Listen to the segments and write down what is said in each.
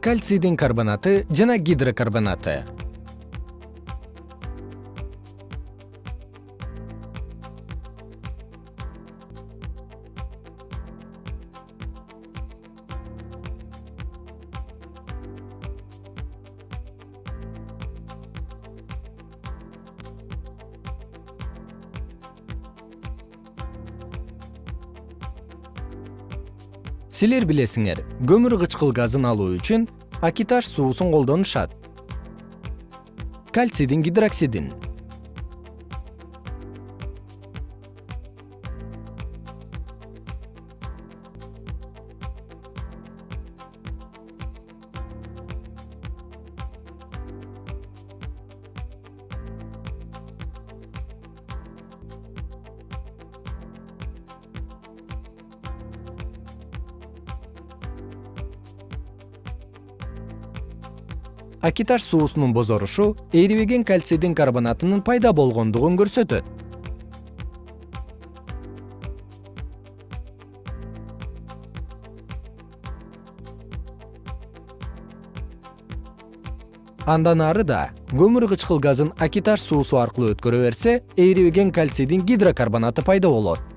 кальцийдин карбонаты жана гидрокарбонаты силер билесиңер көмүр кычкыл газын алуу үчүн акиташ суусун колдонушат. Кальцийдин гидроксидин акиташ суусунун бозорушу эрибеген кальцийдин карбонатынын пайда болгондугун көрсөтөт. Андан ары да көмүр кычкыл газын акиташ суусу аркылуу өткөрө берсе эрибеген кальцийдин гидрокарбонаты пайда болот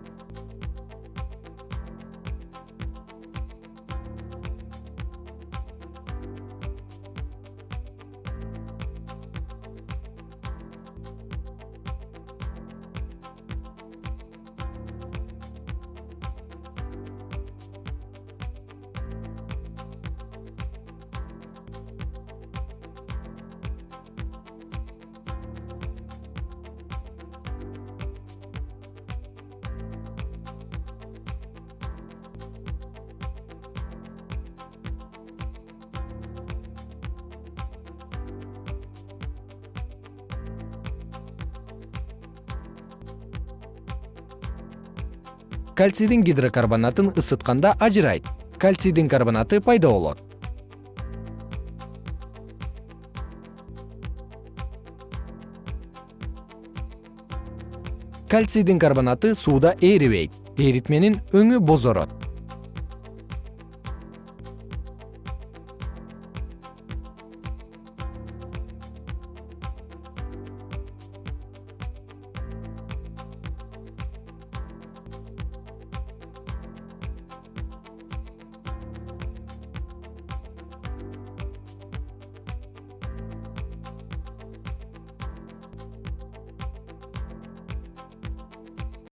кальцийдин гидрокарбонатын ысытканда ажырайт. Кальцийдин карбонаты пайда болот. Кальцийдин карбонаты сууда эрибейт. Эритменин өңү бозорот